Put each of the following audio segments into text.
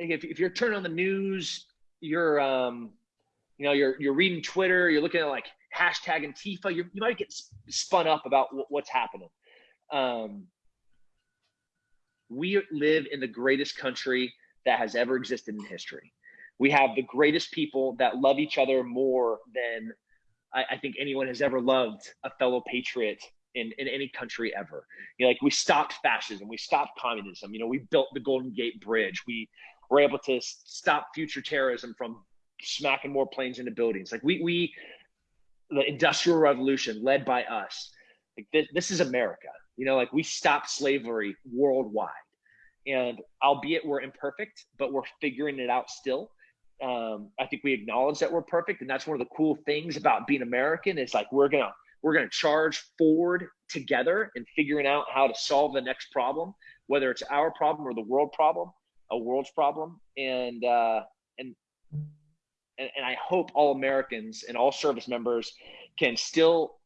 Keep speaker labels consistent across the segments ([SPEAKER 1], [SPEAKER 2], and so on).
[SPEAKER 1] if, if you're turning on the news, you're um, you know, you're you're reading Twitter, you're looking at like hashtag Antifa, you you might get spun up about what's happening. Um, we live in the greatest country that has ever existed in history. We have the greatest people that love each other more than I, I think anyone has ever loved a fellow patriot in, in any country ever. You know, like we stopped fascism, we stopped communism. You know, we built the Golden Gate Bridge. We were able to stop future terrorism from smacking more planes into buildings. Like we we the Industrial Revolution led by us. Like this, this is America. You know, like we stopped slavery worldwide. And albeit we're imperfect, but we're figuring it out still. Um, I think we acknowledge that we're perfect, and that's one of the cool things about being American. Is like we're gonna we're gonna charge forward together and figuring out how to solve the next problem, whether it's our problem or the world problem, a world's problem, and uh, and and, and I hope all Americans and all service members can still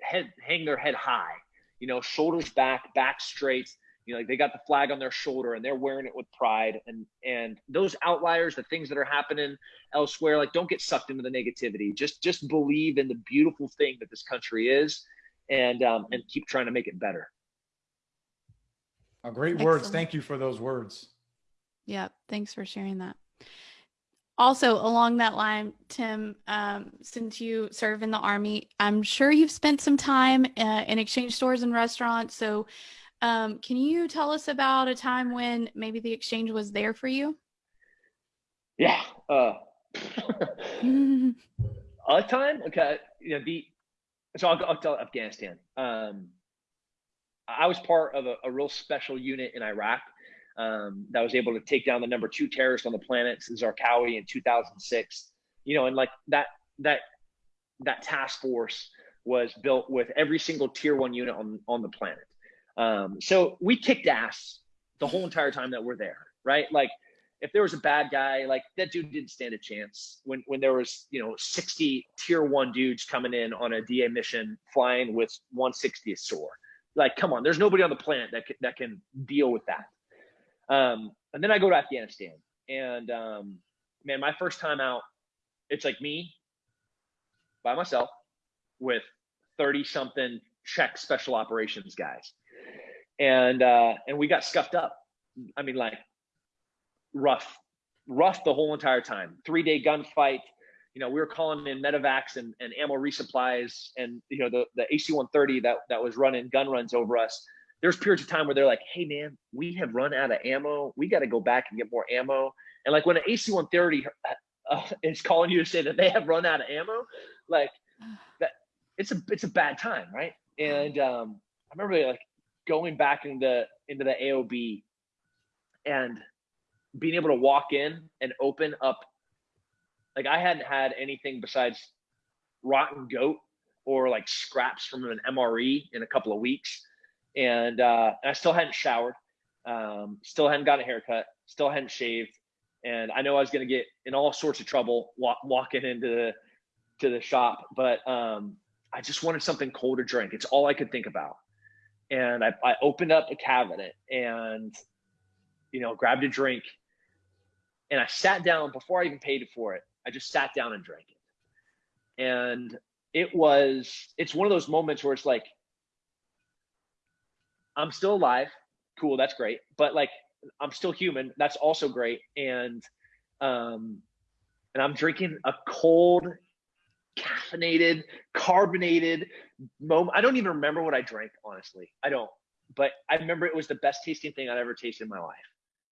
[SPEAKER 1] head hang their head high, you know, shoulders back, back straight you know, like they got the flag on their shoulder and they're wearing it with pride. And and those outliers, the things that are happening elsewhere, like don't get sucked into the negativity. Just just believe in the beautiful thing that this country is, and um, and keep trying to make it better.
[SPEAKER 2] Oh, great Excellent. words. Thank you for those words.
[SPEAKER 3] Yeah, thanks for sharing that. Also, along that line, Tim, um, since you serve in the Army, I'm sure you've spent some time uh, in exchange stores and restaurants. So, um, can you tell us about a time when maybe the exchange was there for you?
[SPEAKER 1] Yeah. Uh, a time? Okay. You know, the, so I'll, I'll tell Afghanistan. Um, I was part of a, a, real special unit in Iraq um, that was able to take down the number two terrorist on the planet, Zarqawi, in 2006. You know, and like that that that task force was built with every single tier one unit on on the planet. Um, so we kicked ass the whole entire time that we're there, right? Like if there was a bad guy, like that dude didn't stand a chance. When when there was you know 60 tier one dudes coming in on a DA mission, flying with 160th SOAR, like come on, there's nobody on the planet that that can deal with that. Um, and then I go to Afghanistan, and um, man, my first time out, it's like me by myself with 30 something Czech special operations guys and uh, and we got scuffed up. I mean, like rough, rough the whole entire time. Three day gunfight. You know, we were calling in medevacs and, and ammo resupplies, and you know the the AC-130 that that was running gun runs over us. There's periods of time where they're like, "Hey, man, we have run out of ammo. We got to go back and get more ammo." And like when an AC-130 uh, is calling you to say that they have run out of ammo, like that, it's a it's a bad time, right? And um, I remember like going back into into the AOB and being able to walk in and open up like I hadn't had anything besides rotten goat or like scraps from an MRE in a couple of weeks. And, uh, I still hadn't showered, um, still hadn't got a haircut, still hadn't shaved. And I know I was going to get in all sorts of trouble walk, walking into the, to the shop, but, um, I just wanted something cold to drink. It's all I could think about and I, I opened up a cabinet and you know grabbed a drink and I sat down before I even paid for it. I just sat down and drank it. And it was it's one of those moments where it's like I'm still alive. Cool, that's great. But like I'm still human. That's also great. And um and I'm drinking a cold caffeinated, carbonated moment. I don't even remember what I drank, honestly. I don't. But I remember it was the best tasting thing I'd ever tasted in my life.